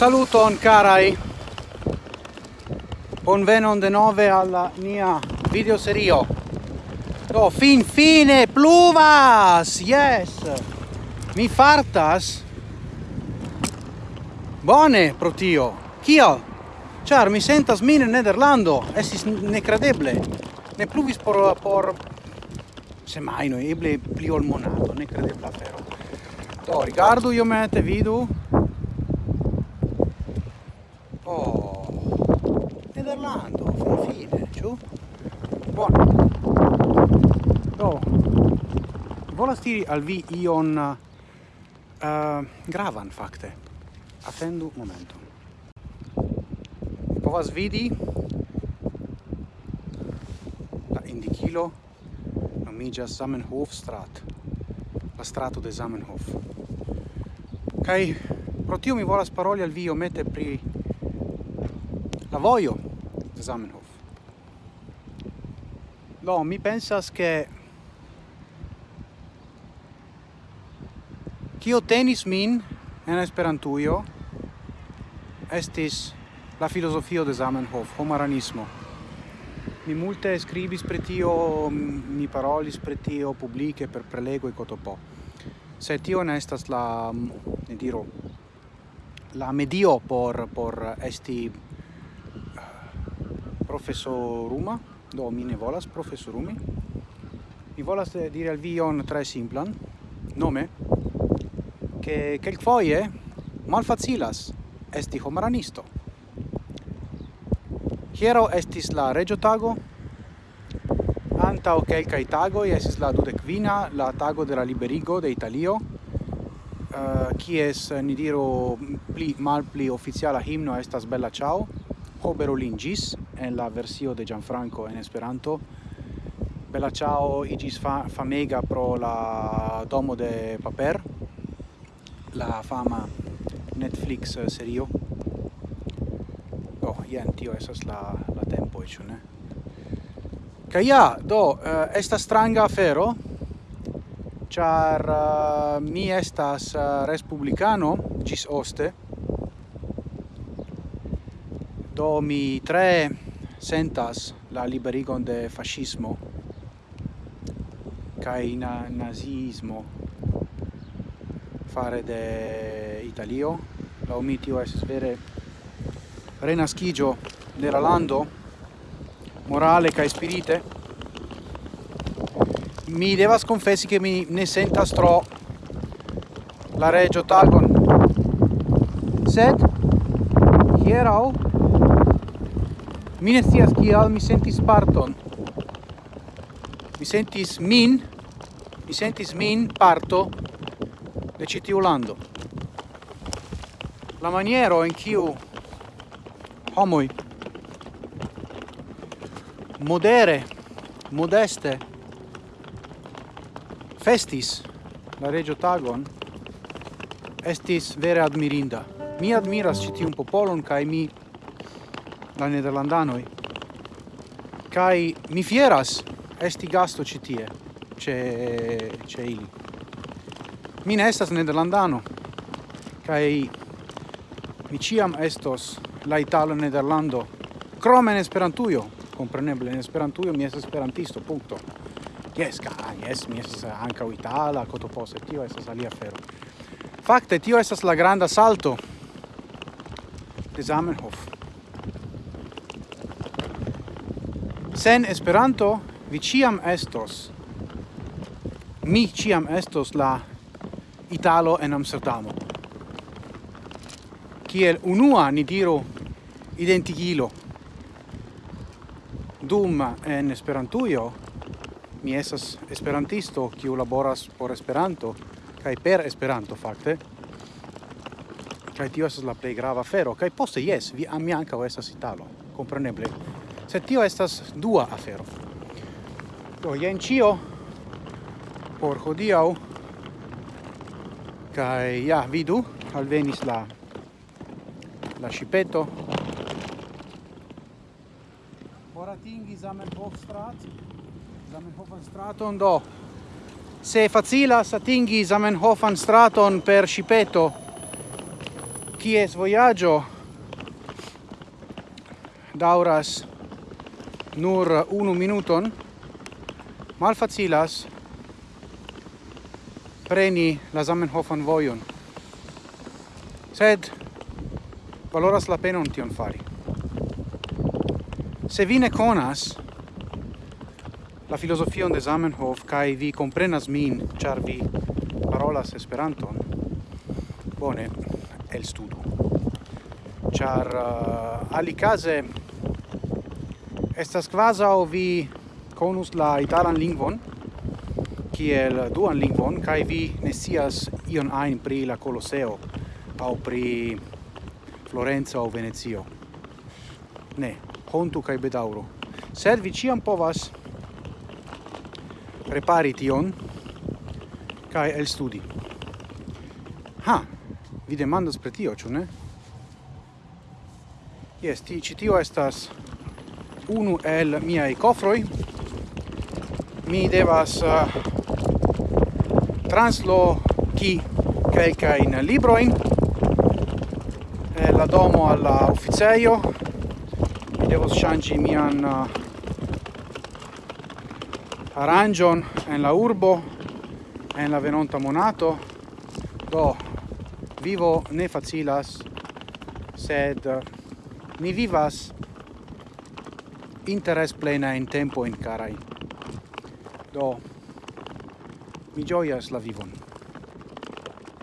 Saluton carai! Bonvenon de nove alla mia videoserio. Do, fin fine pluvas! Yes! Mi fartas? Bone pro tio! Kio? Char, mi sentas min in Nederlando, estis necredeble. Ne pluvis por, por semmai no eble pli ol monato, necredebla afero. Do, rigardu iomete, vidu, volas diri al vi ion uh, gravan fakte. attendu momento Povas vidi la indikilo nomigas Zamenhof strat. La strato de Zamenhof. kai pro tio mi volas paroli al vi omete pri la voio de Zamenhof. no mi pensas che Kio tenis min en Esperantujo estis la filosofio de Zamenhof, homaranismo. Mi multe scribis pre tio, mi parolis pre tio publice per prelego e cotopo. Se tio ne estas la, ne diro, la medio por, por esti eh, professoruma, do mi ne volas professorumi, mi volas eh, dire al vion tre simplan, nome, che quelquefoie malfacilas esti homaranisto. Hiero estis la regio tago, antau quelcae tago, estis la dudecvina, la tago de la liberigo de Italio, uh, kies, eh, ni diru, pli mal pli oficiala himno estas Bella Ciao, ho berulingis, en la versio de Gianfranco en Esperanto, Bella Ciao igis fa famega pro la domo de Paper, la fama Netflix serio. Do, jen tio esas la, la tempo, ĉu ne? Kaj ja, do, uh, estas stranga afero, char uh, eh, mi estas eh, uh, respublicano gis oste, do mi tre sentas la liberigon de fascismo, kai na nazismo fare de Italio. La omitio es vere renascigio de la lando morale ca spirite. Mi devas confessi che mi ne sentas tro la regio talgon. Sed hierau mi ne scias kial mi sentis parton. Mi sentis min, mi sentis min parto de citiu lando. La maniero in kiu homoi modere, modeste festis la regio tagon estis vere admirinda. Mi admiras ĉi tiun popolon cae mi la nederlandanoi, Kaj mi fieras esti gasto citie, ce, ce ili. Mi ne estas nederlandano kaj mi ciam estos la italo nederlando krome en Esperantujo, kompreneble en Esperantujo mi estas esperantisto, punkto. Yes, ka, yes, mi estas ankaŭ itala, kotopose, tio estas alia afero. Fakte tio estas la granda salto de Zamenhof. Sen Esperanto vi ciam estos mi ciam estos la Italo en Amsterdamo. Kiel unua ni diru identigilo. Dum en Esperantujo mi estas esperantisto kiu laboras por Esperanto kaj per Esperanto fakte. Kaj tio estas la plej grava afero kaj poste jes vi ami ankaŭ estas italo, kompreneble. Se tio estas dua afero. Do jen ĉio por hodiaŭ. Kai ja, vidu, alvenis la la scipeto. Boratingi Zamenhof strat. Zamenhofan straton do. Se facilas atingi Zamenhofan straton per shipeto chi es voyaggio dauras nur unu minuton, malfacilas preni la Zamenhofan vojon. Sed valoras la penon tion fari. Se vi ne conas la filosofion de Zamenhof kai vi comprenas min, char vi parolas Esperanton, bone, el studu. Char uh, ali case estas quasi vi conus la italan lingvon, kiel duan lingvon kaj vi ne scias ion ajn pri la Koloseo aŭ pri Florenco aŭ Venecio. Ne, hontu kaj bedaŭru. Sed vi ĉiam povas prepari tion kaj elstudi. Ha, vi demandas pri tio, ĉu ne? Jes, ti, ĉi tio estas unu el miai cofroi mi devas uh, traslochi quelca in libroin. E la domo alla officeio. Mi devo shangi mian uh, arangion en la urbo en la venonta monato. Do vivo ne facilas sed eh, uh, ni vivas interes plena in tempo in carai. Do mi gioias la vivon.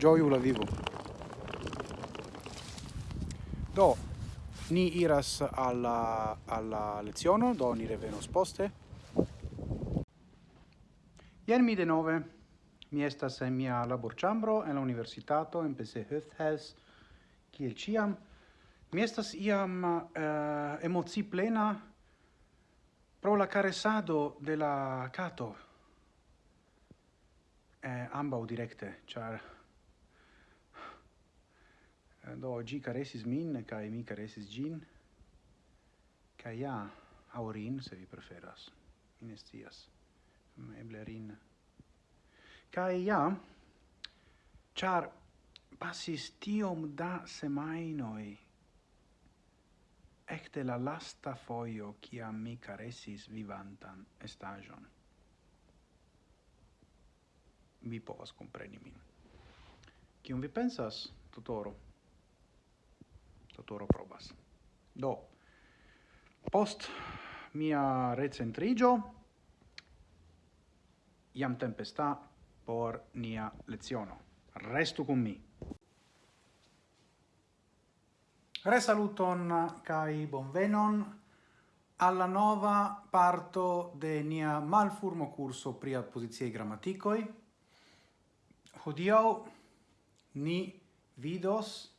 Gioiu la vivo. Do, ni iras alla, alla leziono, do ni revenos poste. Ien mi denove, mi estas en mia laborĉambro en la universitato en PC Höfthes, kiel ciam. Mi estas iam eh, uh, emozi plena pro la caresado de la cato eh, ambau directe, char eh, do gi caresis min kai mi caresis gin kai ja aurin se vi preferas inestias ne eble rin. Kai ja char passis tiom da semainoi ecte la lasta foio kia mi caresis vivantan estagion vi povas compreni min. Cium vi pensas, tutoro? Tutoro probas. Do, post mia recentrigio, iam tempesta por nia leziono. Restu cum mi. Resaluton kai bonvenon alla nova parto de nia malfurmo curso pri apposiziei grammaticoi hodiau ni vidos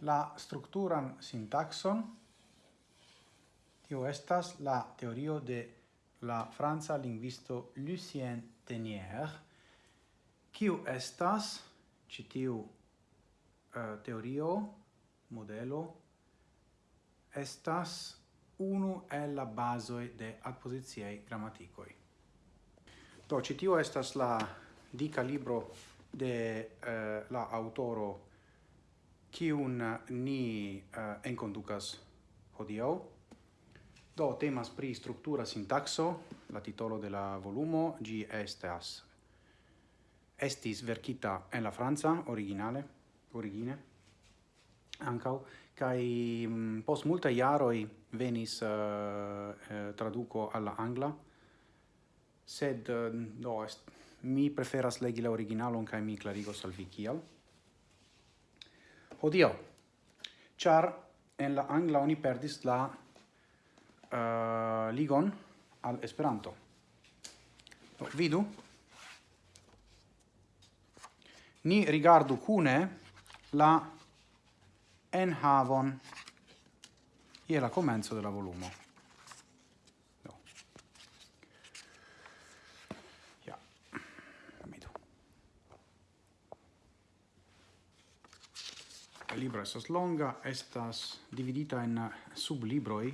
la structuran sintaxon tio estas la teorio de la franca lingvisto Lucien Tenier kiu estas ĉi tiu uh, teorio modelo estas unu el la bazoj de adpoziciaj gramatikoj. Do ĉi tio estas la dica libro de uh, la autoro kiun ni uh, enconducas hodiaŭ. Do temas pri structura sintaxo, la titolo de la volumo, gi estas estis verkita en la franca originale, origine ancau kai mm, post multa iaroi venis eh, uh, traduco alla angla sed uh, do est Mi preferas legi la originalon kaj mi klarigos al vi kial. Hodiaŭ, char en la angla oni perdis la uh, ligon al Esperanto. Do, vidu. Ni rigardu cune la enhavon je la comenzo della volumo. libro estas longa, estas dividita en sublibroi,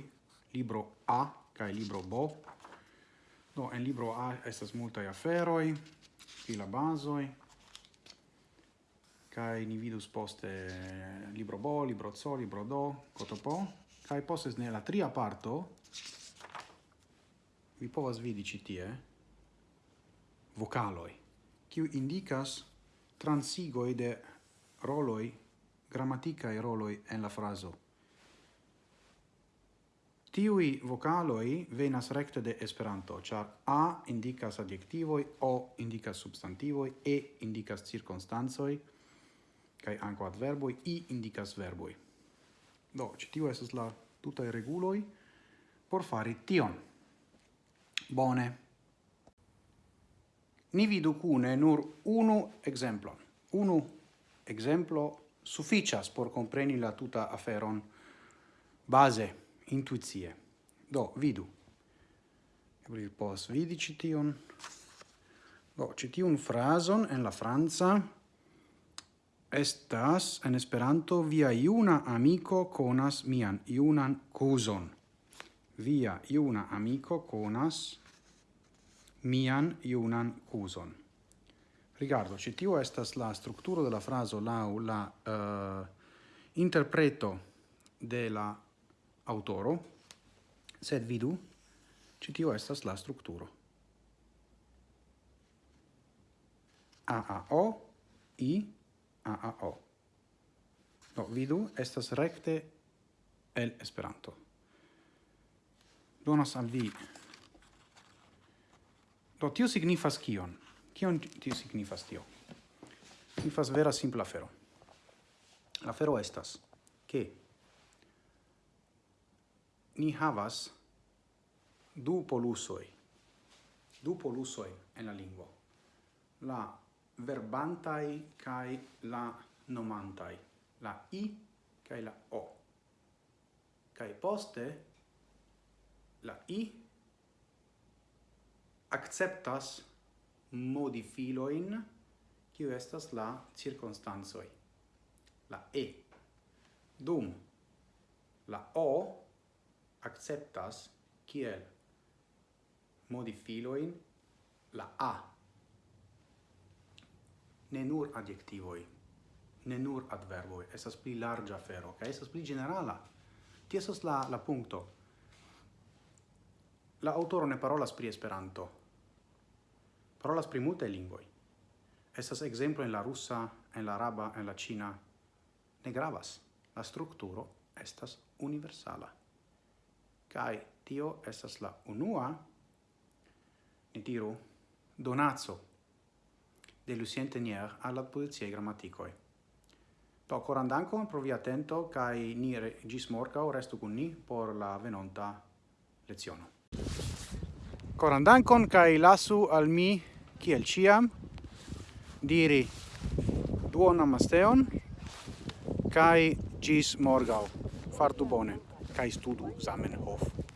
libro A kaj libro B. Do en libro A estas multaj aferoj, filabazoj, kai ni vidus poste libro bo, libro co, libro do, cotopo, kai poste ne la tria parto vi povas vidi ci tie vocaloi, kiu indicas transigoi de roloi grammaticae roloi en la fraso. Tiui vocaloi venas recte de Esperanto, char A indicas adjectivoi, O indicas substantivoi, E indicas circunstanzoi, kai anco adverboi, I indicas verboi. Do, citiu esas la tutae reguloi por fari tion. Bone. Ni vidu cune nur unu exemplon. Unu exemplo sufficias por compreni la tuta aferon base intuizie. Do, vidu. Ebril pos vidi cition. Do, citiun frason en la Franza estas en Esperanto via iuna amico conas mian iunan cuson. Via iuna amico conas mian iunan cuson. Rigardu, ĉi tio estas la strukturo de la frazo lau la uh, interpreto de la autoro, sed vidu, ĉi tio estas la strukturo. AAO, I, AAO. Do, vidu, estas recte el Esperanto. Donas al vi. Do, tio signifas kion? Kion tio signifas tio? Signifas vera simpla afero. La afero estas ke ni havas du polusoi, du polusoi en la lingua, la verbantai kai la nomantai, la i kai la o. Kai poste la i acceptas modifiloin kiu estas la cirkonstancoj. La E. Dum la O acceptas kiel modifiloin la A. Ne nur adjektivoi ne nur adverboi esas pli larga fero kaj esas pli generala Tio la la punto La autoro ne parolas pri Esperanto, parolas pri multe lingvoj. Estas ekzemplo en la rusa, en la araba, en la ĉina. Ne gravas. La strukturo estas universala. Kaj tio estas la unua ni diru donaco de Lucien Tenier alla polizia grammaticoi. Do coran dankon pro via attento kai ni gis morca o resto con ni por la venonta leziono. Coran dankon kai lasu al mi kiel ciam diri duon amasteon kai gis morgau. Fartu bone kai studu Zamenhof.